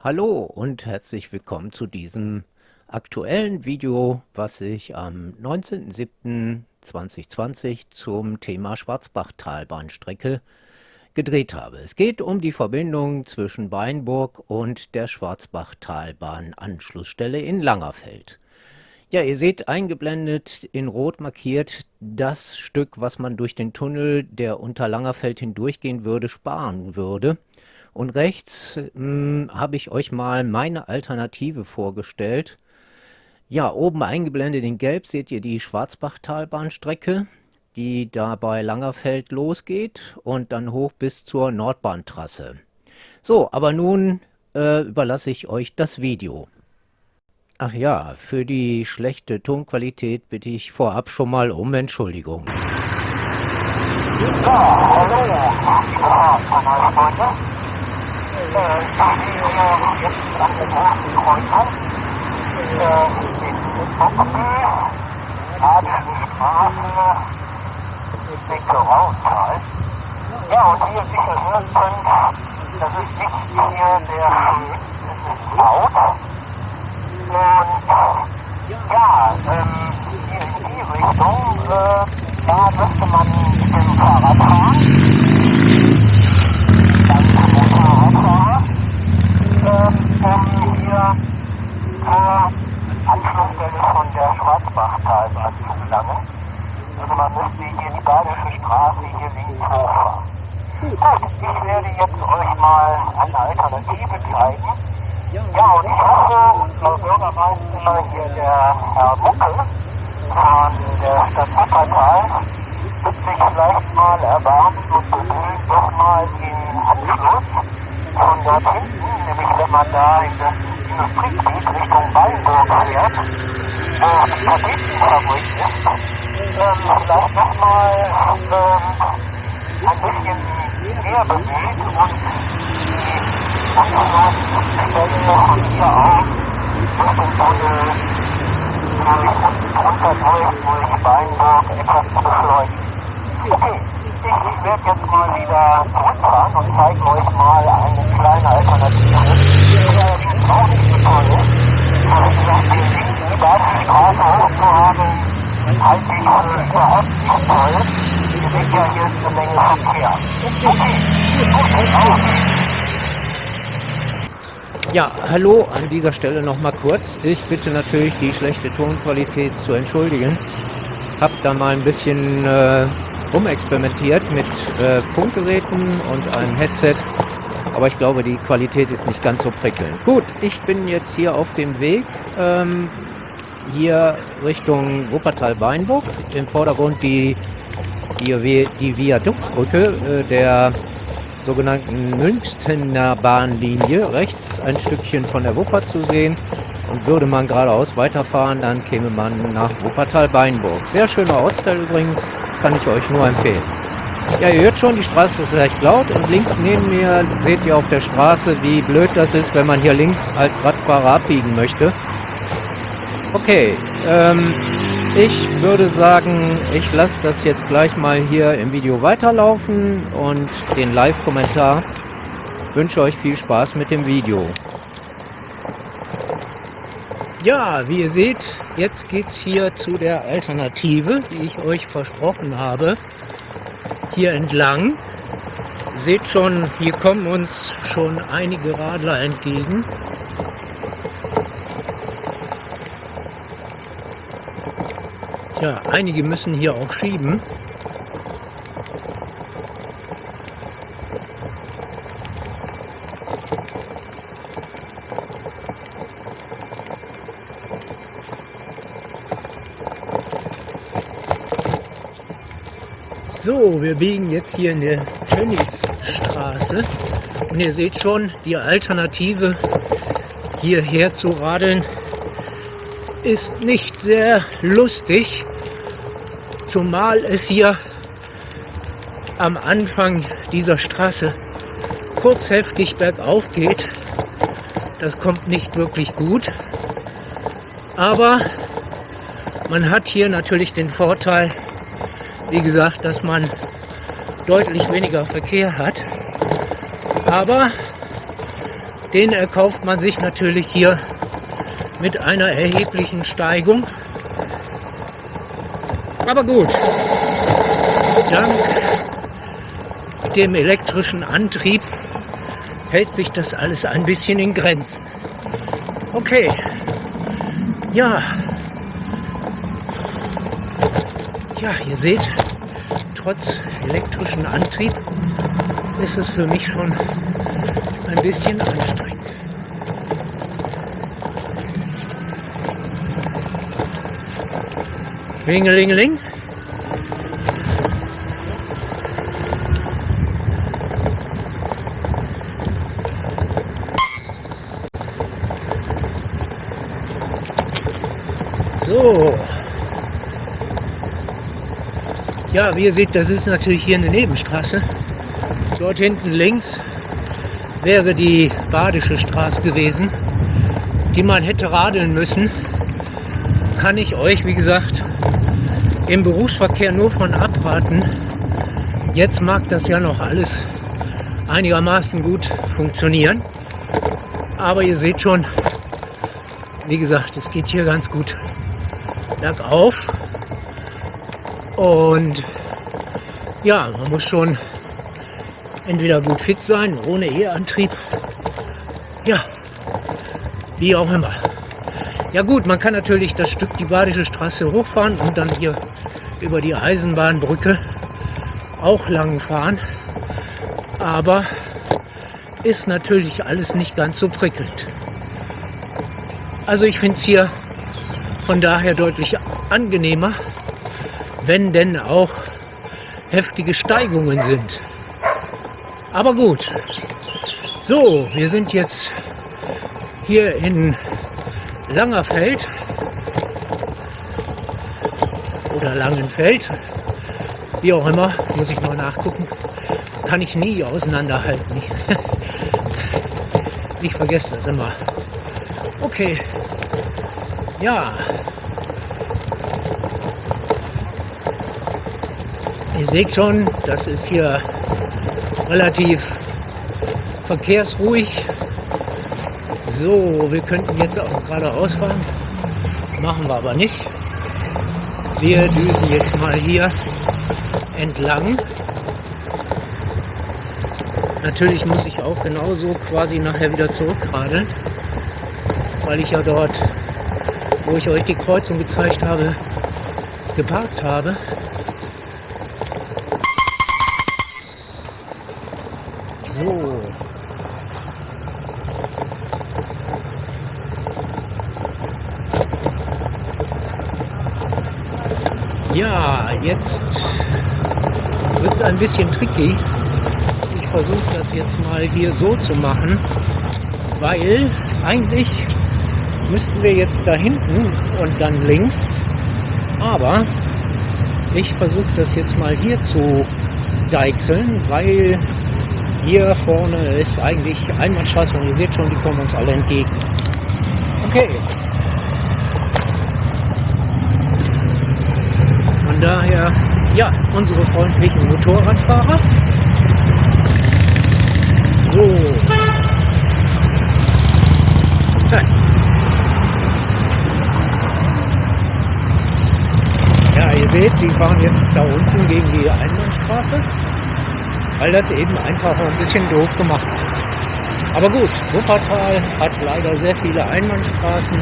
Hallo und herzlich willkommen zu diesem aktuellen Video, was ich am 19.07.2020 zum Thema Schwarzbachtalbahnstrecke gedreht habe. Es geht um die Verbindung zwischen Weinburg und der Schwarzbachtalbahn Anschlussstelle in Langerfeld. Ja, ihr seht eingeblendet in Rot markiert das Stück, was man durch den Tunnel, der unter Langerfeld hindurchgehen würde, sparen würde. Und rechts hm, habe ich euch mal meine Alternative vorgestellt. Ja, oben eingeblendet in Gelb seht ihr die Schwarzbachtalbahnstrecke, die da bei Langerfeld losgeht und dann hoch bis zur Nordbahntrasse. So, aber nun äh, überlasse ich euch das Video. Ach ja, für die schlechte Tonqualität bitte ich vorab schon mal um Entschuldigung. Ja, hallo, Ja, und wie ihr sicher hören könnt, das ist nicht hier der Schön, es ist laut. Und ja, ähm, hier in die Richtung, äh, da müsste man mit dem Fahrrad fahren. Dann mit dem Fahrradfahrer, ähm, um hier zur Anschlussstelle von der Schwarzbachtalbahn zu gelangen. Also man müsste hier die Badische Ich werde jetzt euch mal eine Alternative zeigen. Ja, und ich hoffe, Frau Bürgermeister, hier der Herr Buckel von der Stadt Wuppertal wird sich vielleicht mal erbarmen und bemühen, doch mal den Anschluss von dort hinten, nämlich wenn man da in das Industriegebiet Richtung Weinburg fährt, wo die Paketenfabrik ist, ähm, vielleicht nochmal ähm, ein bisschen mehr bemüht und die Stellen von hier aus Richtung Tunnel runterläuft durch Weinburg etwas zu beschleunigen. Okay, ich werde jetzt mal wieder zurückfahren und zeige euch mal eine kleine Alternative, die allerdings auch nicht so toll ist. Also wie gesagt, den Link, die Straße hochzuhaben, halte ich für überhaupt nicht toll. Ihr seht ja, hier ist eine Menge Verkehr. Okay, gut, auf. Ja, hallo an dieser Stelle nochmal kurz. Ich bitte natürlich die schlechte Tonqualität zu entschuldigen. Hab da mal ein bisschen äh, rumexperimentiert mit äh, Funkgeräten und einem Headset. Aber ich glaube, die Qualität ist nicht ganz so prickelnd. Gut, ich bin jetzt hier auf dem Weg. Ähm, hier Richtung Wuppertal-Weinburg. Im Vordergrund die, die, die Viaduktbrücke äh, der sogenannten Münchner Bahnlinie rechts ein Stückchen von der Wupper zu sehen. Und würde man geradeaus weiterfahren, dann käme man nach Wuppertal-Beinburg. Sehr schöner Ortsteil übrigens, kann ich euch nur empfehlen. Ja, ihr hört schon, die Straße ist recht laut und links neben mir seht ihr auf der Straße, wie blöd das ist, wenn man hier links als Radfahrer abbiegen möchte. Okay, ähm, ich würde sagen, ich lasse das jetzt gleich mal hier im Video weiterlaufen und den Live-Kommentar. Wünsche euch viel Spaß mit dem Video. Ja, wie ihr seht, jetzt geht's hier zu der Alternative, die ich euch versprochen habe. Hier entlang. Seht schon, hier kommen uns schon einige Radler entgegen. Ja, einige müssen hier auch schieben. So, wir biegen jetzt hier in der Tönniesstraße und ihr seht schon, die Alternative hierher zu radeln ist nicht sehr lustig, zumal es hier am Anfang dieser Straße kurz heftig bergauf geht. Das kommt nicht wirklich gut. Aber man hat hier natürlich den Vorteil, wie gesagt, dass man deutlich weniger Verkehr hat. Aber Den erkauft man sich natürlich hier mit einer erheblichen Steigung. Aber gut, dank dem elektrischen Antrieb hält sich das alles ein bisschen in Grenzen. Okay, ja, ja, ihr seht, trotz elektrischen Antrieb ist es für mich schon ein bisschen anstrengend. Ringelingeling. So. Ja, wie ihr seht, das ist natürlich hier eine Nebenstraße. Dort hinten links wäre die Badische Straße gewesen, die man hätte radeln müssen. Kann ich euch, wie gesagt, im Berufsverkehr nur von abraten. Jetzt mag das ja noch alles einigermaßen gut funktionieren. Aber ihr seht schon, wie gesagt, es geht hier ganz gut bergauf. Und ja, man muss schon entweder gut fit sein, ohne E-Antrieb. Ja, wie auch immer. Ja gut, man kann natürlich das Stück die Badische Straße hochfahren und dann hier über die Eisenbahnbrücke auch lang fahren. Aber ist natürlich alles nicht ganz so prickelnd. Also ich finde es hier von daher deutlich angenehmer, wenn denn auch heftige Steigungen sind. Aber gut. So, wir sind jetzt hier in Langerfeld oder Langenfeld, wie auch immer, muss ich mal nachgucken. Kann ich nie auseinanderhalten. Ich, ich vergesse das immer. Okay. Ja, Ihr seht schon, das ist hier relativ verkehrsruhig. So, wir könnten jetzt auch geradeaus fahren. Machen wir aber nicht. Wir düsen jetzt mal hier entlang. Natürlich muss ich auch genauso quasi nachher wieder zurückradeln, weil ich ja dort, wo ich euch die Kreuzung gezeigt habe, geparkt habe. So. Ja, jetzt wird es ein bisschen tricky. Ich versuche das jetzt mal hier so zu machen, weil eigentlich müssten wir jetzt da hinten und dann links, aber ich versuche das jetzt mal hier zu deichseln, weil hier vorne ist eigentlich Einbahnstraße und ihr seht schon, die kommen uns alle entgegen. Okay. Von daher, ja, unsere freundlichen Motorradfahrer. So. Ja, ihr seht, die fahren jetzt da unten gegen die Einbahnstraße weil das eben einfach ein bisschen doof gemacht ist. Aber gut, Wuppertal hat leider sehr viele Einbahnstraßen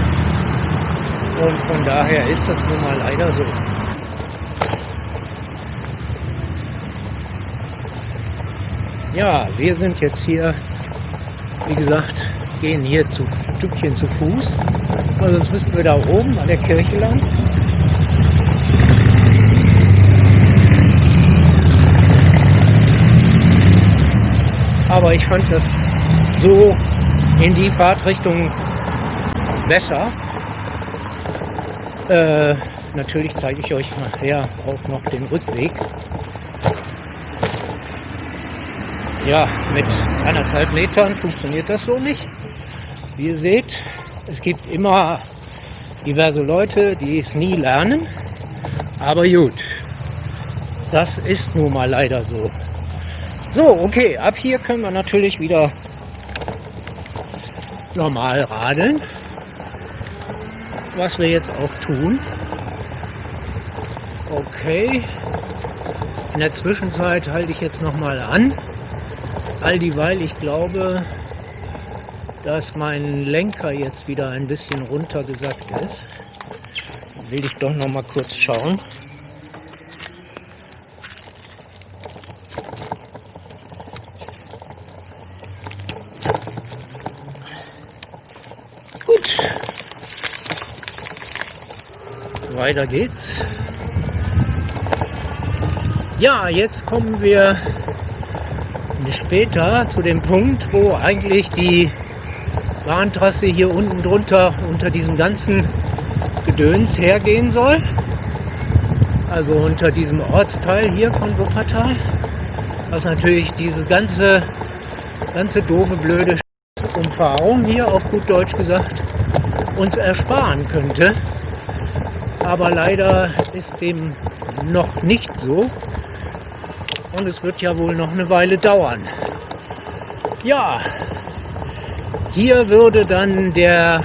und von daher ist das nun mal leider so. Ja, wir sind jetzt hier, wie gesagt, gehen hier zu Stückchen zu Fuß, weil sonst müssten wir da oben an der Kirche lang. aber ich fand das so in die Fahrtrichtung besser. Äh, natürlich zeige ich euch nachher auch noch den Rückweg. Ja, mit anderthalb Metern funktioniert das so nicht. Wie ihr seht, es gibt immer diverse Leute, die es nie lernen. Aber gut, das ist nun mal leider so. So, okay, ab hier können wir natürlich wieder normal radeln, was wir jetzt auch tun. Okay, in der Zwischenzeit halte ich jetzt nochmal an, all dieweil ich glaube, dass mein Lenker jetzt wieder ein bisschen runtergesackt ist. Will ich doch noch mal kurz schauen. Gut. Weiter geht's. Ja, jetzt kommen wir später zu dem Punkt, wo eigentlich die Bahntrasse hier unten drunter unter diesem ganzen Gedöns hergehen soll. Also unter diesem Ortsteil hier von Wuppertal. Was natürlich diese ganze, ganze doofe, blöde Umfahrung hier auf gut Deutsch gesagt uns ersparen könnte. Aber leider ist dem noch nicht so. Und es wird ja wohl noch eine Weile dauern. Ja, hier würde dann der,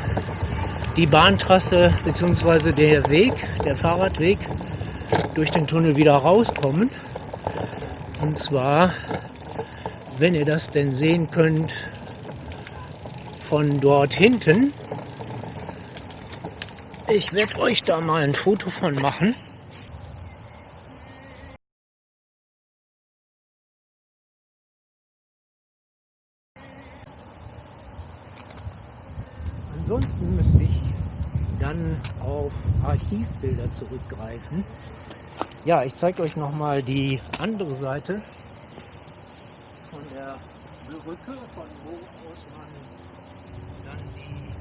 die Bahntrasse bzw. der Weg, der Fahrradweg durch den Tunnel wieder rauskommen. Und zwar, wenn ihr das denn sehen könnt, von dort hinten. Ich werde euch da mal ein Foto von machen. Ansonsten müsste ich dann auf Archivbilder zurückgreifen. Ja, ich zeige euch nochmal die andere Seite von der Brücke, von wo aus man dann die,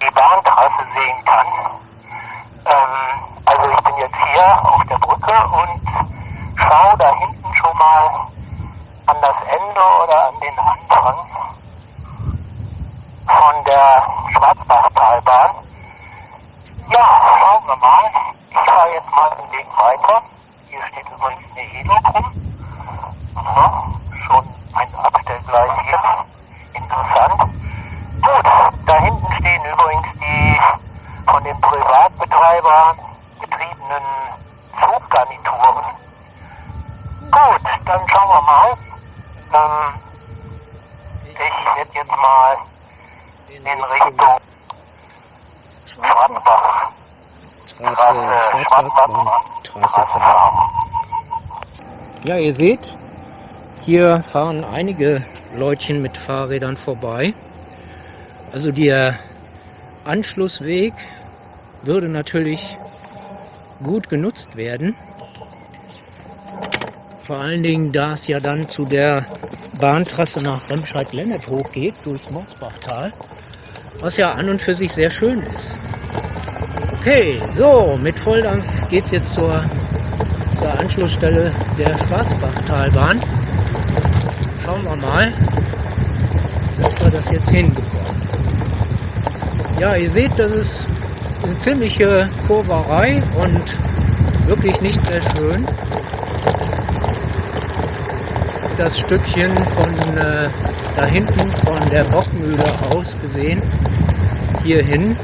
die Bahntrasse sehen kann. Ähm, also ich bin jetzt hier auf der Brücke und schaue da hinten schon mal an das Ende oder an den Anfang von der Schwarzbachtalbahn. Ja, schauen wir mal. Ich fahre jetzt mal den Weg weiter. Hier steht übrigens eine Helo drum. Ja, schon ein Abstellgleis hier. Interessant. Gut, da hinten stehen übrigens die von den Privatbetreibern betriebenen Zuggarnituren. Gut, dann schauen wir mal. Ähm, ich werde jetzt mal in Richtung Schwarzbach. Schwarzbachtrasse fahren. Ja, ihr seht, hier fahren einige Leutchen mit Fahrrädern vorbei. Also der Anschlussweg würde natürlich gut genutzt werden. Vor allen Dingen, da es ja dann zu der Bahntrasse nach Remscheid-Lennet hochgeht, durchs Morsbachtal, was ja an und für sich sehr schön ist. Okay, so, mit Volldampf geht es jetzt zur, zur Anschlussstelle der Schwarzbachtalbahn. Schauen wir mal, dass wir das jetzt hinbekommen. Ja, ihr seht, das ist eine ziemliche Kurverei und wirklich nicht sehr schön. Das Stückchen von äh, da hinten von der Bockmühle aus gesehen hierhin.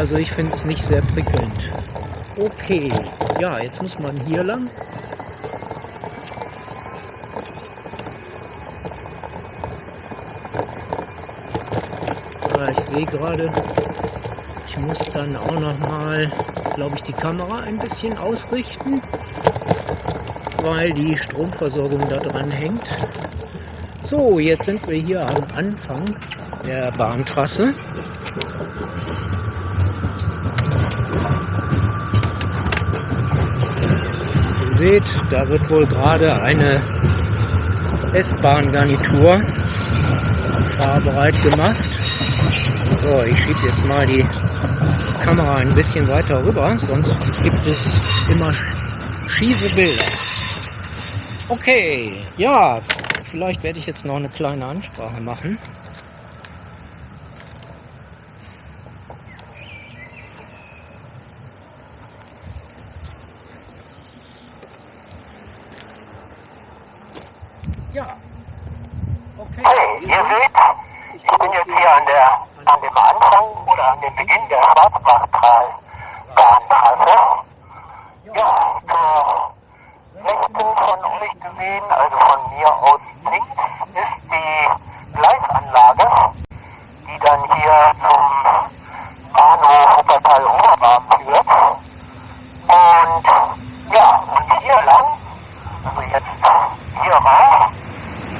Also ich finde es nicht sehr prickelnd. Okay, ja, jetzt muss man hier lang. ich sehe gerade, ich muss dann auch noch mal, glaube ich, die Kamera ein bisschen ausrichten, weil die Stromversorgung da dran hängt. So, jetzt sind wir hier am Anfang der Bahntrasse. Seht, da wird wohl gerade eine S-Bahn-Garnitur fahrbereit gemacht. So, ich schiebe jetzt mal die Kamera ein bisschen weiter rüber, sonst gibt es immer schiefe Bilder. Okay, ja, vielleicht werde ich jetzt noch eine kleine Ansprache machen. Ja. Okay. Hey, hier ihr seht, ich bin jetzt hier an, der, an dem Anfang oder an dem Beginn der Schwarzbachtalbahntrasse. Ja, zur rechten von euch gesehen, also von mir aus links, ist die Gleisanlage, die dann hier zum Bahnhof Wuppertal-Oberbarm führt. Und ja, und hier lang, also jetzt hier raus,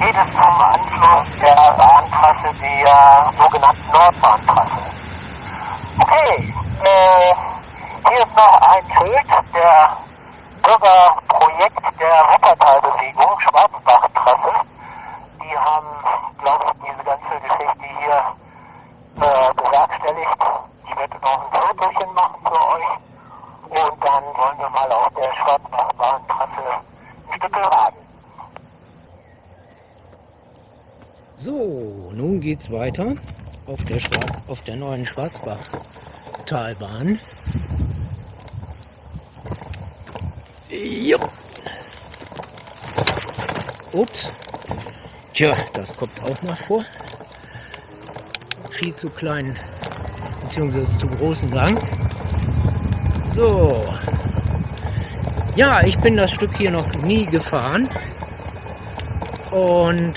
geht es zum Anschluss der Bahntrasse, der sogenannten Nordbahntrasse. Okay, äh, hier ist noch ein Schild der Bürgerprojekt der Wuppertalbewegung, Schwarzbachtrasse. Die haben, glaube ich, diese ganze Geschichte hier äh, bewerkstelligt. Ich werde noch ein Fotochen machen für euch. Und dann wollen wir mal auf der Schwarzbachbahntrasse ein Stück raden. So, nun geht's weiter auf der, auf der neuen Schwarzbachtalbahn. Ups. Tja, das kommt auch mal vor. Viel zu kleinen beziehungsweise zu großen Gang. So. Ja, ich bin das Stück hier noch nie gefahren. Und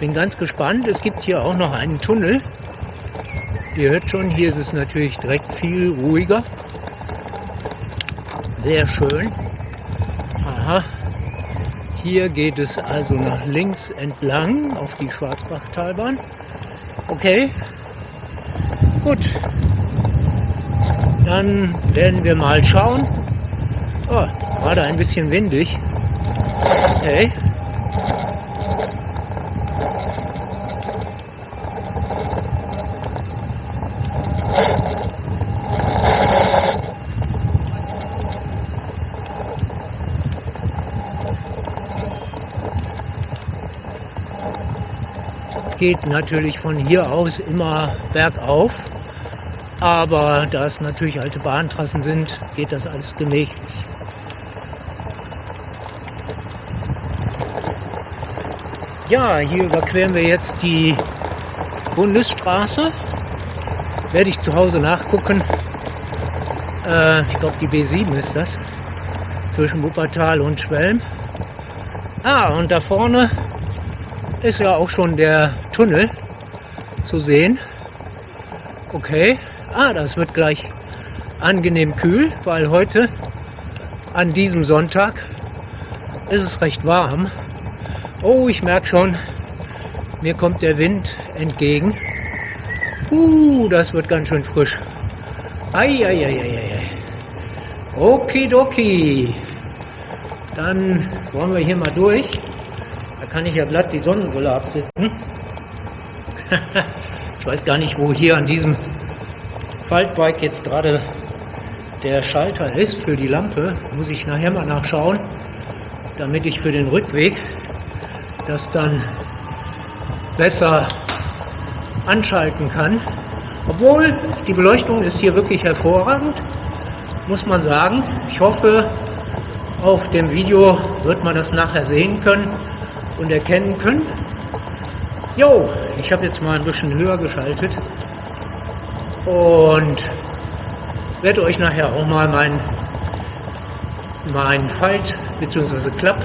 bin ganz gespannt. Es gibt hier auch noch einen Tunnel. Ihr hört schon, hier ist es natürlich direkt viel ruhiger. Sehr schön. Aha. Hier geht es also nach links entlang auf die Schwarzbachtalbahn. Okay. Gut. Dann werden wir mal schauen. Oh, gerade ein bisschen windig. Okay. Geht natürlich von hier aus immer bergauf. Aber da es natürlich alte Bahntrassen sind, geht das alles gemächlich. Ja, hier überqueren wir jetzt die Bundesstraße. Werde ich zu Hause nachgucken. Äh, ich glaube, die B7 ist das. Zwischen Wuppertal und Schwelm. Ah, und da vorne ist ja auch schon der Tunnel zu sehen. Okay. Ah, das wird gleich angenehm kühl, weil heute an diesem Sonntag ist es recht warm. Oh, ich merke schon, mir kommt der Wind entgegen. Uh, das wird ganz schön frisch. Eieieiei. Okidoki. Dann wollen wir hier mal durch kann ich ja glatt die Sonnenbrille absetzen. ich weiß gar nicht, wo hier an diesem Faltbike jetzt gerade der Schalter ist für die Lampe. Muss ich nachher mal nachschauen, damit ich für den Rückweg das dann besser anschalten kann. Obwohl die Beleuchtung ist hier wirklich hervorragend, muss man sagen. Ich hoffe, auf dem Video wird man das nachher sehen können und erkennen können. Jo, ich habe jetzt mal ein bisschen höher geschaltet und werde euch nachher auch mal mein, mein Falt- bzw. Klapp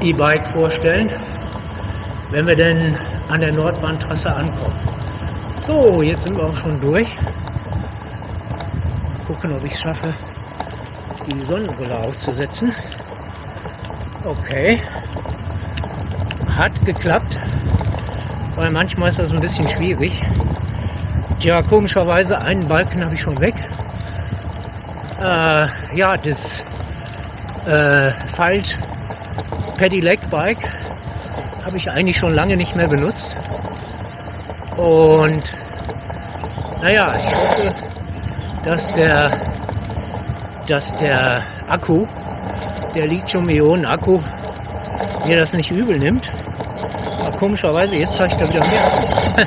E-Bike vorstellen, wenn wir denn an der Nordbahntrasse ankommen. So, jetzt sind wir auch schon durch. Gucken, ob ich es schaffe, die Sonnenbrille aufzusetzen. Okay hat geklappt, weil manchmal ist das ein bisschen schwierig. Tja, komischerweise einen Balken habe ich schon weg. Äh, ja, das äh, Falt Pedelec Bike habe ich eigentlich schon lange nicht mehr benutzt. Und naja, ich hoffe, dass der, dass der Akku, der Lithium-Ionen-Akku, mir das nicht übel nimmt komischerweise, jetzt zeigt er wieder mehr.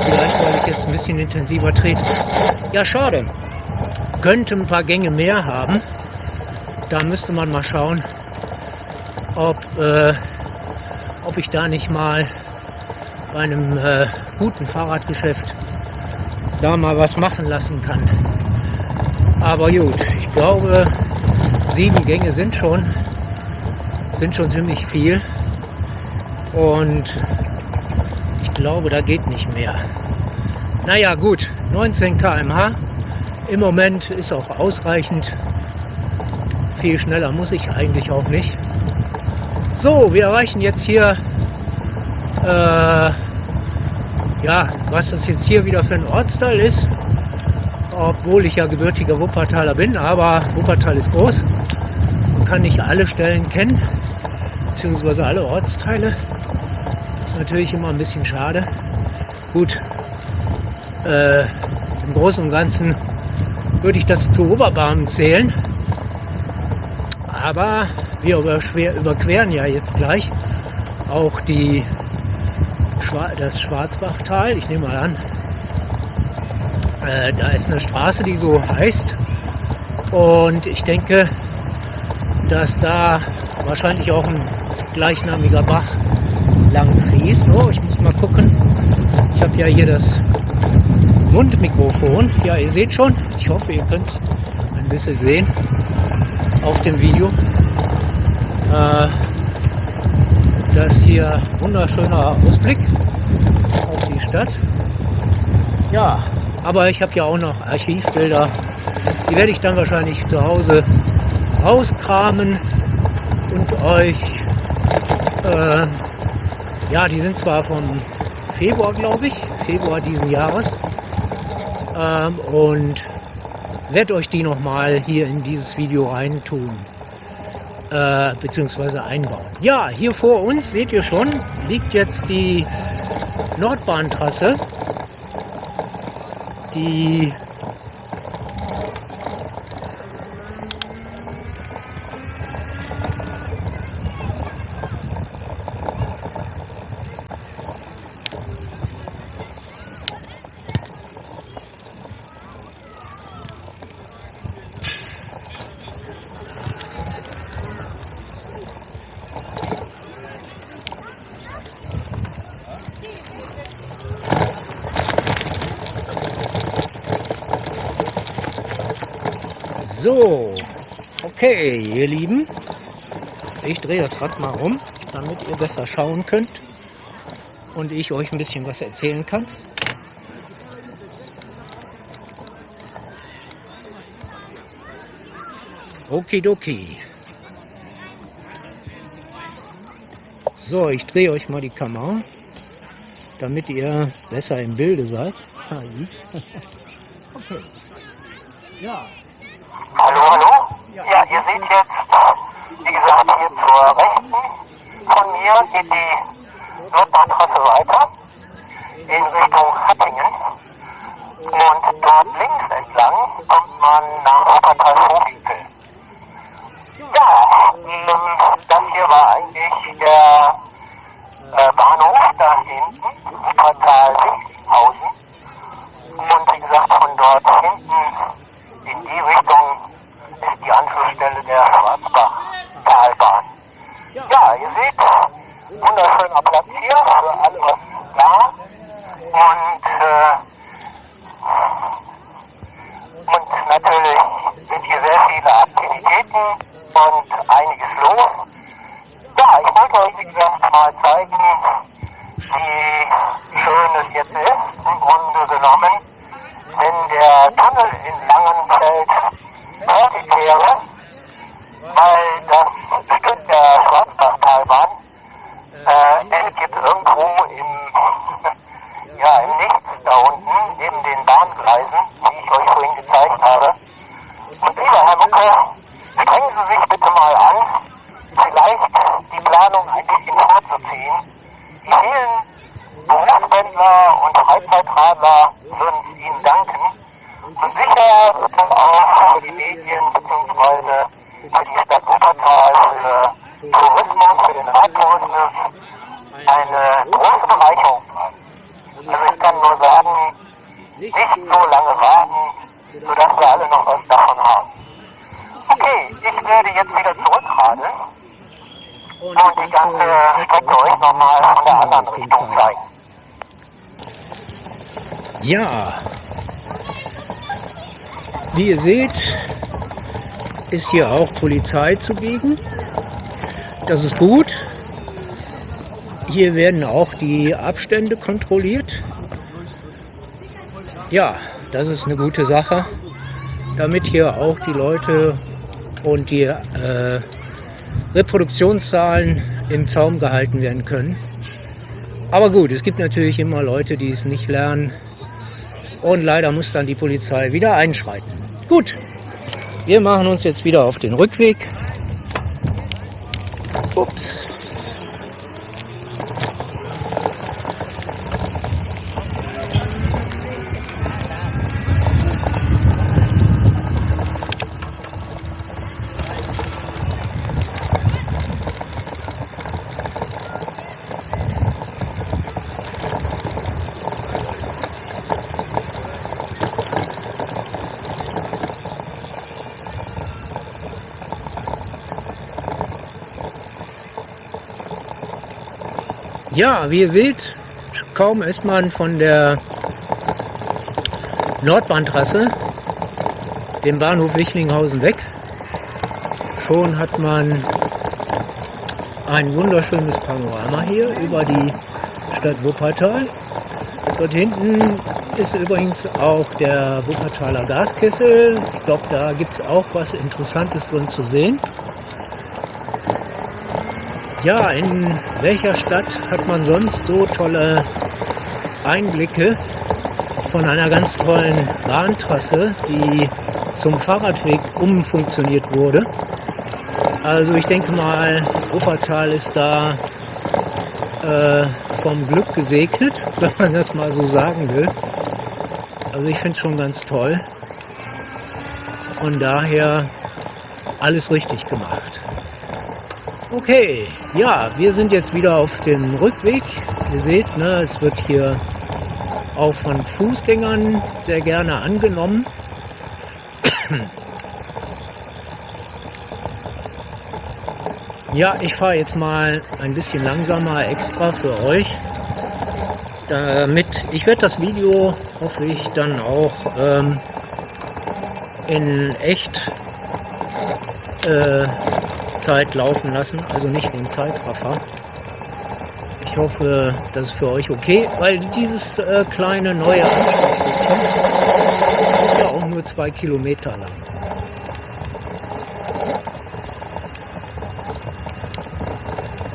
Vielleicht, weil ich jetzt ein bisschen intensiver trete. Ja, schade. Könnte ein paar Gänge mehr haben. Da müsste man mal schauen, ob, äh, ob ich da nicht mal bei einem äh, guten Fahrradgeschäft da mal was machen lassen kann. Aber gut, ich glaube, sieben Gänge sind schon, sind schon ziemlich viel. Und ich glaube, da geht nicht mehr. Naja, gut, 19 km/h. Im Moment ist auch ausreichend. Viel schneller muss ich eigentlich auch nicht. So, wir erreichen jetzt hier, äh, ja, was das jetzt hier wieder für ein Ortsteil ist. Obwohl ich ja gebürtiger Wuppertaler bin, aber Wuppertal ist groß. Man kann nicht alle Stellen kennen, beziehungsweise alle Ortsteile. Ist natürlich immer ein bisschen schade. Gut, äh, im Großen und Ganzen würde ich das zu Oberbarmen zählen. Aber wir überqueren ja jetzt gleich auch die, das Schwarzbachtal. Ich nehme mal an, äh, da ist eine Straße, die so heißt. Und ich denke, dass da wahrscheinlich auch ein gleichnamiger Bach lang fließt. Oh, ich muss mal gucken. Ich habe ja hier das Mundmikrofon. Ja, ihr seht schon. Ich hoffe, ihr könnt es ein bisschen sehen auf dem Video. Äh, das hier wunderschöner Ausblick auf die Stadt. Ja, aber ich habe ja auch noch Archivbilder. Die werde ich dann wahrscheinlich zu Hause rauskramen und euch, äh, ja, die sind zwar vom Februar, glaube ich, Februar diesen Jahres, ähm, und werde euch die nochmal hier in dieses Video reintun, äh, beziehungsweise einbauen. Ja, hier vor uns, seht ihr schon, liegt jetzt die Nordbahntrasse, die So, okay, ihr Lieben. Ich drehe das Rad mal um, damit ihr besser schauen könnt und ich euch ein bisschen was erzählen kann. Okidoki. So, ich drehe euch mal die Kamera, damit ihr besser im Bilde seid. okay. Ja, Hallo, hallo? Ja, ihr seht jetzt, wie gesagt, hier zur Rechten von mir geht die Nordbahntrasse weiter in Richtung Hattingen. Und dort links entlang kommt man nach Wuppertal-Vorwinkel. Ja, ähm, das hier war eigentlich der äh, Bahnhof da hinten, Wuppertal-Wichtinghausen. Und wie gesagt, von dort hinten in die Richtung ist die Anschlussstelle der Schwarzbach-Talbahn. Ja, ihr seht, wunderschöner Platz hier für alle was da. Und, äh, und natürlich sind hier sehr viele Aktivitäten und einiges los. Ja, ich wollte euch, wie gesagt, mal zeigen, wie schön es jetzt ist, im Grunde genommen wenn der Tunnel in Langenfeld fertig wäre, weil das Stück der Schwarzbachtalbahn äh, endet jetzt irgendwo im, ja, im Nichts da unten, neben den Bahngleisen, die ich euch vorhin gezeigt habe. Und lieber Herr Mucke, strengen Sie sich bitte mal an, vielleicht die Planung ein bisschen vorzuziehen. Die vielen Berufspendler und Freizeitradler würden Ihnen danken. Und sicher auch für die Medien bzw. für die Stadt Wuppertal, für Tourismus, für den Radtourismus eine große Bereicherung sein. Also ich kann nur sagen, nicht so lange warten, sodass wir alle noch was davon haben. Okay, ich werde jetzt wieder zurückradeln und die ganze Strecke euch nochmal von der anderen Richtung zeigen. Ja, wie ihr seht, ist hier auch Polizei zugegen. Das ist gut. Hier werden auch die Abstände kontrolliert. Ja, das ist eine gute Sache, damit hier auch die Leute und die äh, Reproduktionszahlen im Zaum gehalten werden können. Aber gut, es gibt natürlich immer Leute, die es nicht lernen. Und leider muss dann die Polizei wieder einschreiten. Gut, wir machen uns jetzt wieder auf den Rückweg. Ups. Ja, wie ihr seht, kaum ist man von der Nordbahntrasse, dem Bahnhof Wichlinghausen weg, schon hat man ein wunderschönes Panorama hier über die Stadt Wuppertal. Dort hinten ist übrigens auch der Wuppertaler Gaskessel. Ich glaube, da gibt es auch was Interessantes drin zu sehen. Ja, in welcher Stadt hat man sonst so tolle Einblicke von einer ganz tollen Bahntrasse, die zum Fahrradweg umfunktioniert wurde? Also ich denke mal, Wuppertal ist da äh, vom Glück gesegnet, wenn man das mal so sagen will. Also ich finde es schon ganz toll. Und daher alles richtig gemacht. Okay, ja, wir sind jetzt wieder auf dem Rückweg. Ihr seht, ne, es wird hier auch von Fußgängern sehr gerne angenommen. Ja, ich fahre jetzt mal ein bisschen langsamer extra für euch. Damit ich werde das Video hoffe ich dann auch ähm, in echt äh, Zeit laufen lassen, also nicht den Zeitraffer. Ich hoffe, das ist für euch okay, weil dieses äh, kleine neue Anschlussstückchen ist ja auch nur zwei Kilometer lang.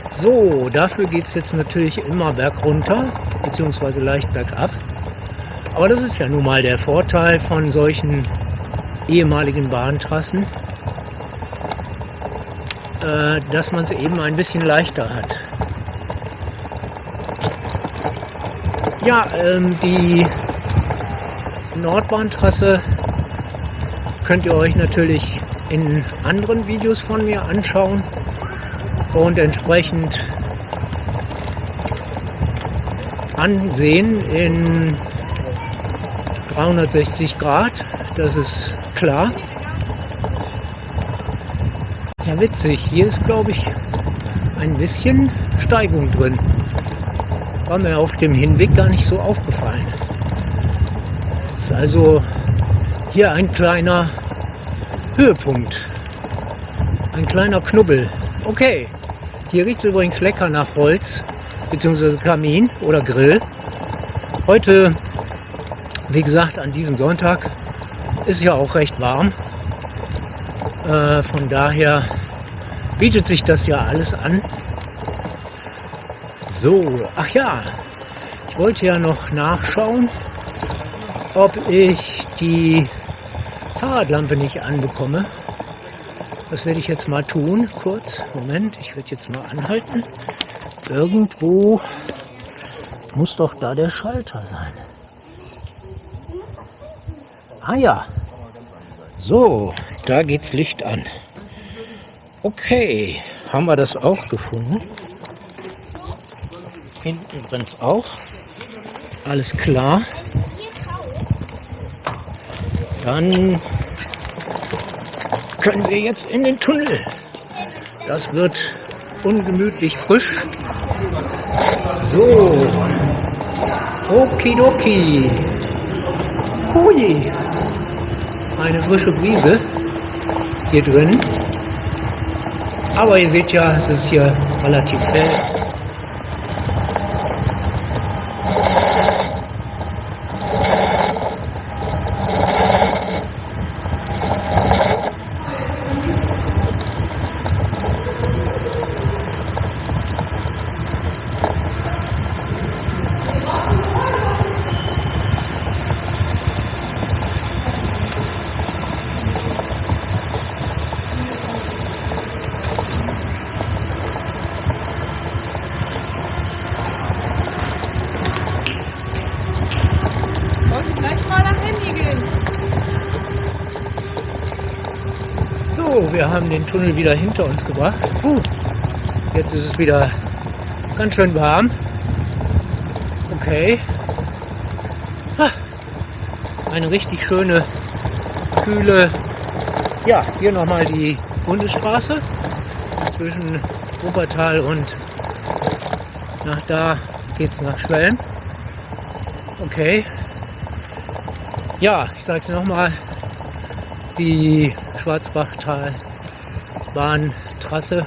So, dafür geht es jetzt natürlich immer bergunter, beziehungsweise leicht bergab. Aber das ist ja nun mal der Vorteil von solchen ehemaligen Bahntrassen äh, dass man es eben ein bisschen leichter hat. Ja, ähm, die Nordbahntrasse könnt ihr euch natürlich in anderen Videos von mir anschauen und entsprechend ansehen in 360 Grad, das ist klar. Ja, witzig. Hier ist, glaube ich, ein bisschen Steigung drin. War mir auf dem Hinweg gar nicht so aufgefallen. Ist also hier ein kleiner Höhepunkt. Ein kleiner Knubbel. Okay. Hier riecht es übrigens lecker nach Holz, beziehungsweise Kamin oder Grill. Heute, wie gesagt, an diesem Sonntag ist ja auch recht warm. Äh, von daher bietet sich das ja alles an. So, ach ja, ich wollte ja noch nachschauen, ob ich die Fahrradlampe nicht anbekomme. Das werde ich jetzt mal tun. Kurz, Moment, ich werde jetzt mal anhalten. Irgendwo muss doch da der Schalter sein. Ah ja, so, da geht's Licht an. Okay, haben wir das auch gefunden. Hinten übrigens auch. Alles klar. Dann können wir jetzt in den Tunnel. Das wird ungemütlich frisch. So. Okidoki. Hui. Eine frische Brise hier drin. Aber ihr seht ja, es ist hier relativ hell. Wir haben den Tunnel wieder hinter uns gebracht. Puh, jetzt ist es wieder ganz schön warm. Okay. Eine richtig schöne, kühle, ja, hier nochmal die Bundesstraße zwischen Wuppertal und nach da geht's nach Schwelm. Okay. Ja, ich sage es nochmal, die Schwarzbachtal-Bahntrasse.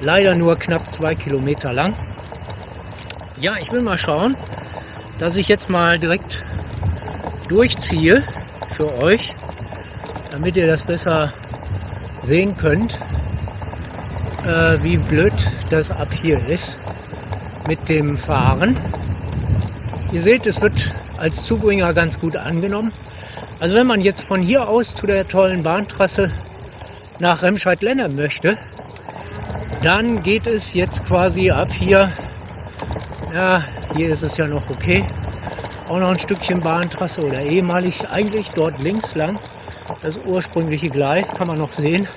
Leider nur knapp zwei Kilometer lang. Ja, ich will mal schauen, dass ich jetzt mal direkt durchziehe für euch, damit ihr das besser sehen könnt, äh, wie blöd das ab hier ist mit dem Fahren. Ihr seht, es wird als Zubringer ganz gut angenommen. Also wenn man jetzt von hier aus zu der tollen Bahntrasse nach Remscheid-Lennep möchte, dann geht es jetzt quasi ab hier, ja, hier ist es ja noch okay, auch noch ein Stückchen Bahntrasse oder ehemalig eigentlich dort links lang. Das ursprüngliche Gleis kann man noch sehen.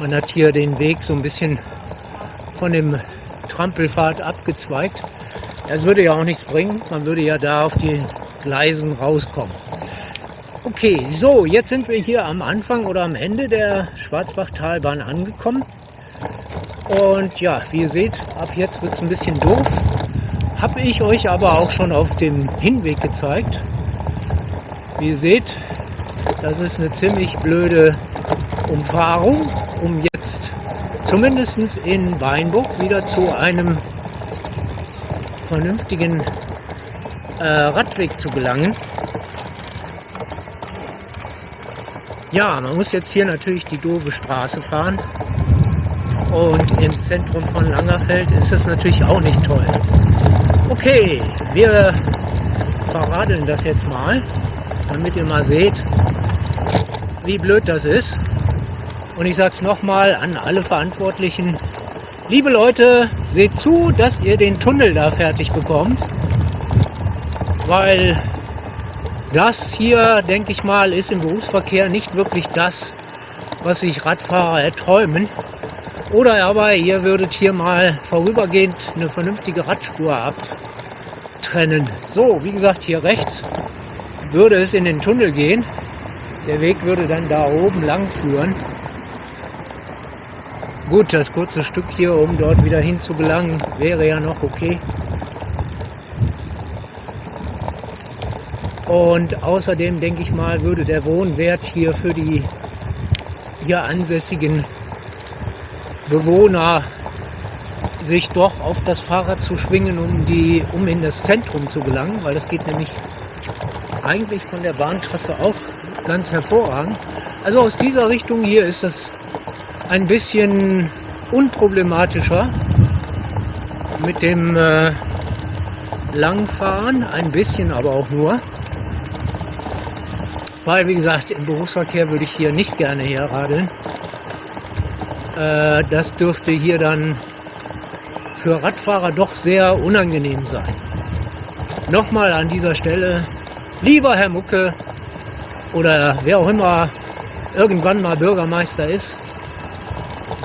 Man hat hier den Weg so ein bisschen von dem Trampelpfad abgezweigt. Das würde ja auch nichts bringen. Man würde ja da auf die Gleisen rauskommen. Okay, so, jetzt sind wir hier am Anfang oder am Ende der Schwarzbachtalbahn angekommen. Und ja, wie ihr seht, ab jetzt wird es ein bisschen doof. Habe ich euch aber auch schon auf dem Hinweg gezeigt. Wie ihr seht, das ist eine ziemlich blöde Umfahrung, um jetzt zumindest in Weinburg wieder zu einem vernünftigen äh, Radweg zu gelangen. Ja, man muss jetzt hier natürlich die doofe Straße fahren. Und im Zentrum von Langerfeld ist es natürlich auch nicht toll. Okay, wir verradeln das jetzt mal, damit ihr mal seht, wie blöd das ist. Und ich sag's nochmal an alle Verantwortlichen. Liebe Leute, seht zu, dass ihr den Tunnel da fertig bekommt. Weil das hier, denke ich mal, ist im Berufsverkehr nicht wirklich das, was sich Radfahrer erträumen. Oder aber ihr würdet hier mal vorübergehend eine vernünftige Radspur abtrennen. So, wie gesagt, hier rechts würde es in den Tunnel gehen. Der Weg würde dann da oben lang führen. Gut, das kurze Stück hier, um dort wieder hinzugelangen, wäre ja noch okay. Und außerdem denke ich mal, würde der Wohnwert hier für die hier ansässigen Bewohner sich doch auf das Fahrrad zu schwingen, um, die, um in das Zentrum zu gelangen, weil das geht nämlich eigentlich von der Bahntrasse auch ganz hervorragend. Also aus dieser Richtung hier ist das ein bisschen unproblematischer mit dem äh, Langfahren, ein bisschen aber auch nur. Weil, wie gesagt, im Berufsverkehr würde ich hier nicht gerne herradeln. Äh, das dürfte hier dann für Radfahrer doch sehr unangenehm sein. Nochmal an dieser Stelle, lieber Herr Mucke oder wer auch immer irgendwann mal Bürgermeister ist,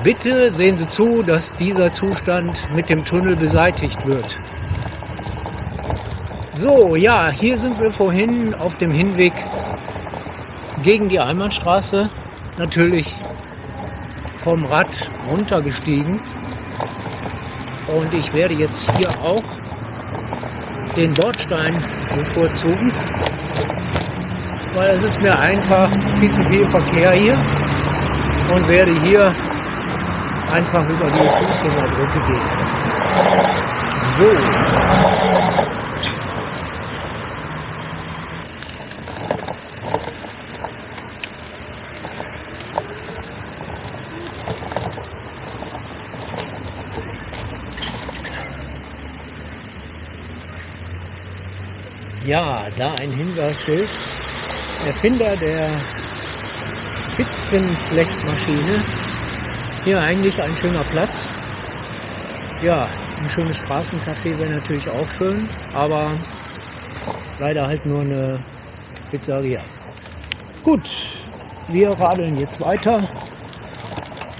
bitte sehen Sie zu, dass dieser Zustand mit dem Tunnel beseitigt wird. So, ja, hier sind wir vorhin auf dem Hinweg gegen die Einbahnstraße natürlich vom Rad runtergestiegen. Und ich werde jetzt hier auch den Bordstein bevorzugen, weil es ist mir einfach viel zu viel Verkehr hier und werde hier einfach über die Fußgängerbrücke gehen. So. Ja, da ein Hinweisschild. Erfinder der Spitzenflechtmaschine. Hier eigentlich ein schöner Platz. Ja, ein schönes Straßencafé wäre natürlich auch schön, aber leider halt nur eine Pizzeria. Gut, wir radeln jetzt weiter.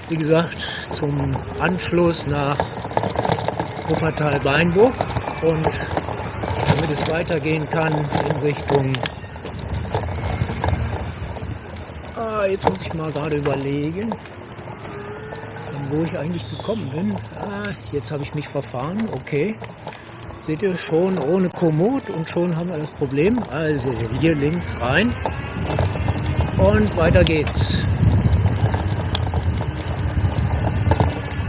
Wie gesagt, zum Anschluss nach Wuppertal-Beinburg und es weitergehen kann in Richtung. Ah, jetzt muss ich mal gerade überlegen, wo ich eigentlich gekommen bin. Ah, jetzt habe ich mich verfahren. Okay. Seht ihr schon ohne Komoot und schon haben wir das Problem. Also hier links rein und weiter geht's.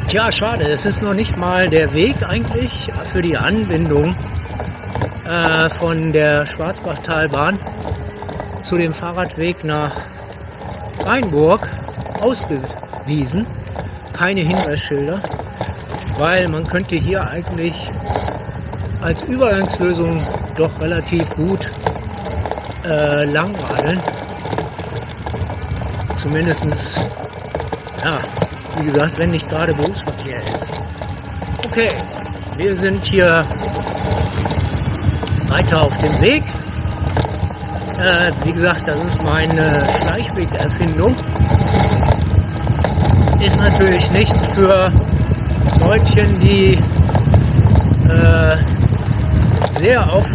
Tja, schade, es ist noch nicht mal der Weg eigentlich für die Anbindung äh, von der Schwarzbachtalbahn zu dem Fahrradweg nach Rheinburg ausgewiesen. Keine Hinweisschilder, weil man könnte hier eigentlich als Übergangslösung doch relativ gut äh, langradeln. Zumindestens, ja, wie gesagt, wenn nicht gerade Berufsverkehr ist. Okay, wir sind hier weiter auf dem Weg. Äh, wie gesagt, das ist meine Schleichwegerfindung. Ist natürlich nichts für Leutchen, die äh, sehr auf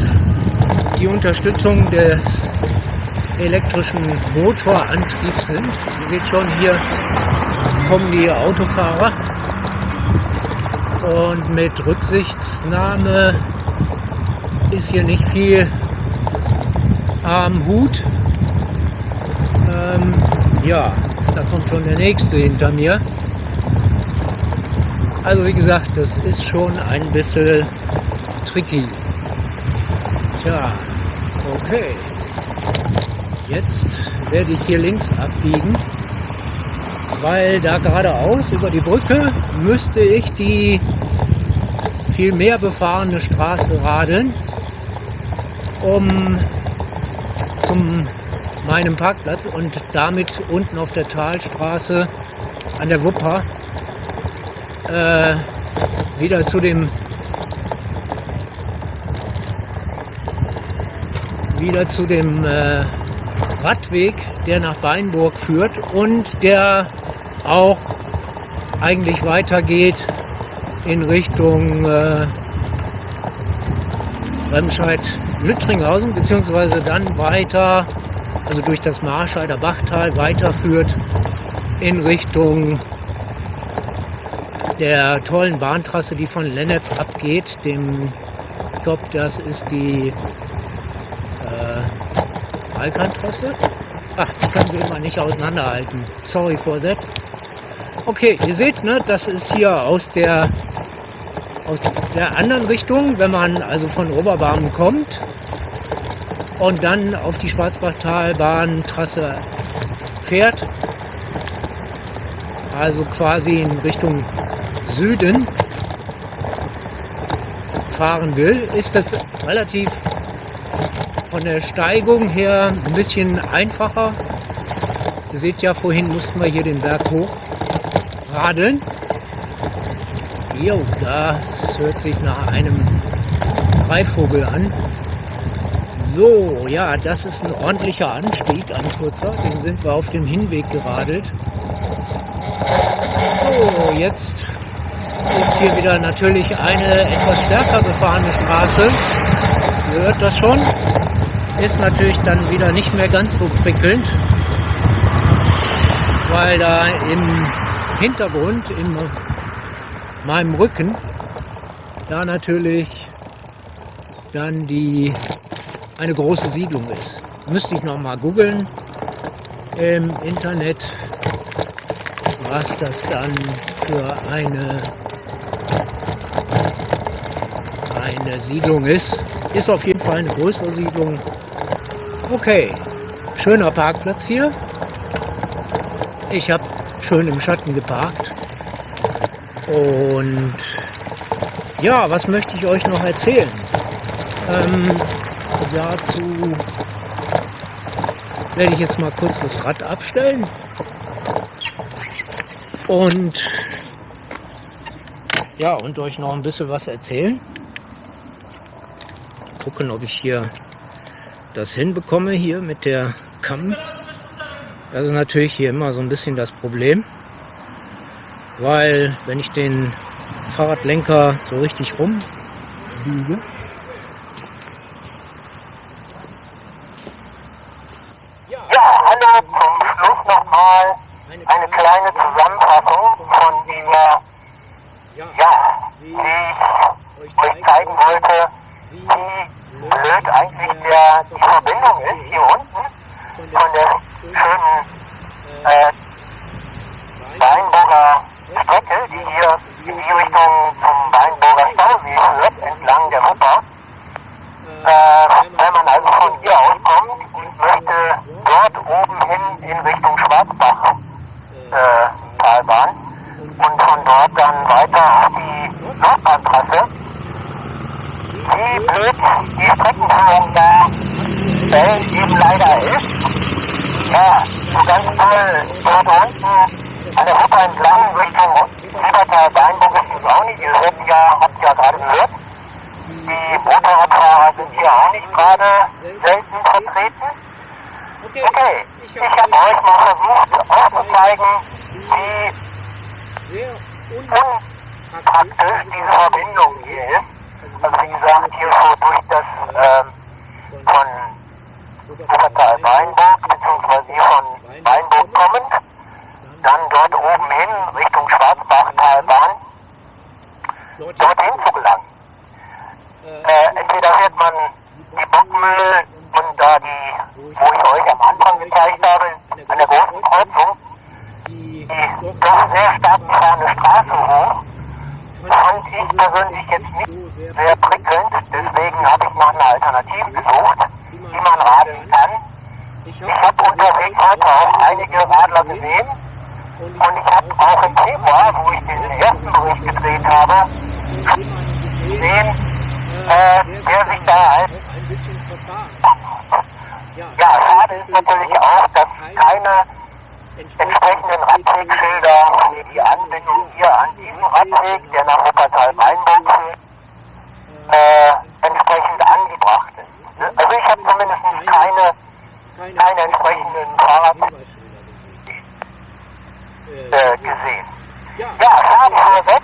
die Unterstützung des elektrischen Motorantriebs sind. Ihr seht schon, hier kommen die Autofahrer und mit Rücksichtsnahme ist hier nicht viel am Hut. Ähm, ja, da kommt schon der nächste hinter mir. Also wie gesagt, das ist schon ein bisschen tricky. Tja, okay. Jetzt werde ich hier links abbiegen, weil da geradeaus über die Brücke müsste ich die viel mehr befahrene Straße radeln um zum meinem Parkplatz und damit unten auf der Talstraße an der Wupper äh, wieder zu dem wieder zu dem äh, Radweg, der nach Weinburg führt und der auch eigentlich weitergeht in Richtung äh, Remscheid Lüttringhausen, beziehungsweise dann weiter, also durch das Marscheider Bachtal weiterführt in Richtung der tollen Bahntrasse, die von Lennep abgeht, dem, glaube, das ist die äh, Balkantrasse. Ach, ich kann sie immer nicht auseinanderhalten. Sorry that. Okay, ihr seht, ne, das ist hier aus der aus der anderen Richtung, wenn man also von Oberbarmen kommt und dann auf die Schwarzbachtalbahntrasse fährt, also quasi in Richtung Süden fahren will, ist das relativ von der Steigung her ein bisschen einfacher. Ihr seht ja, vorhin mussten wir hier den Berg hoch radeln. Jo, das hört sich nach einem Greifvogel an. So, ja, das ist ein ordentlicher Anstieg, ein kurzer. Den sind wir auf dem Hinweg geradelt. So, jetzt ist hier wieder natürlich eine etwas stärker befahrene Straße. Ihr hört das schon. Ist natürlich dann wieder nicht mehr ganz so prickelnd, weil da im Hintergrund, in meinem Rücken da natürlich dann die eine große Siedlung ist. Müsste ich noch mal googeln im Internet, was das dann für eine eine Siedlung ist. Ist auf jeden Fall eine größere Siedlung. Okay, schöner Parkplatz hier. Ich habe schön im Schatten geparkt. Und ja, was möchte ich euch noch erzählen? Ähm, dazu werde ich jetzt mal kurz das Rad abstellen und ja, und euch noch ein bisschen was erzählen. Gucken, ob ich hier das hinbekomme hier mit der Kamm. Das ist natürlich hier immer so ein bisschen das Problem, weil wenn ich den Fahrradlenker so richtig rumbiege, Ja, hallo, zum Schluss nochmal eine kleine Zusammenfassung von dieser, ja, wie ich euch zeigen wollte, wie blöd eigentlich der, die Verbindung ist hier unten von der schönen äh, Strecke, die hier in die Richtung zum Weinburger Stausee führt, entlang der Wupper. Äh, wenn man also von hier aus kommt und möchte dort oben hin in Richtung Schwarzbach äh, Talbahn und von dort dann weiter auf die Nordbahntrasse. Wie blöd die Streckenführung da äh, eben leider ist. Ja, so ganz toll dort unten an der Wupper entlang Richtung Silbertal Weinburg ist es auch nicht. Ihr hört ja, habt ja gerade gehört. Die Motorradfahrer sind hier auch nicht gerade selten vertreten. Okay, ich habe euch mal versucht aufzuzeigen, wie unpraktisch diese Verbindung hier ist. Also wie gesagt, hier so durch das ähm, von Wuppertal Weinburg, beziehungsweise hier von Weinburg kommend, dann dort oben hin Richtung Schwarzbachtalbahn, dorthin zu gelangen. Äh, entweder fährt man die Bockmühle und da die, wo ich euch am Anfang gezeigt habe, an der großen Kreuzung, die doch sehr stark befahrene Straße hoch. Fand ich persönlich jetzt nicht sehr prickelnd, deswegen habe ich nach einer Alternative gesucht, die man radeln kann. Ich habe unterwegs heute auch einige Radler gesehen und ich habe auch im Februar, wo ich den ersten Bericht gedreht habe, gesehen, äh, der sich da als ja, schade ist natürlich auch, dass keine entsprechenden Radwegschilder für die Anbindung hier an diesen Radweg, der nach Wuppertal-Weinburg führt, äh, entsprechend angebracht ist. Also ich habe zumindest keine, keine entsprechenden Fahrrad äh, gesehen. Ja, schade vorweg.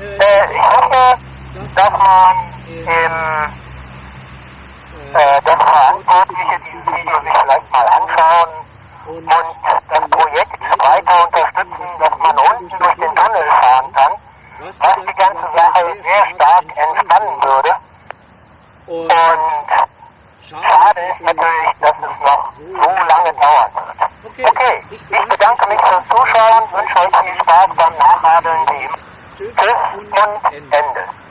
Äh, ich hoffe, dass man im äh, dass Verantwortliche dieses Video sich vielleicht mal anschauen und das Projekt weiter unterstützen, dass man unten durch den Tunnel fahren kann, was die ganze Sache sehr stark entspannen würde. Und schade ist natürlich, dass es noch so lange dauern wird. Okay, ich bedanke mich fürs Zuschauen, wünsche euch viel Spaß beim Nachradeln wie immer. Tschüss und Ende.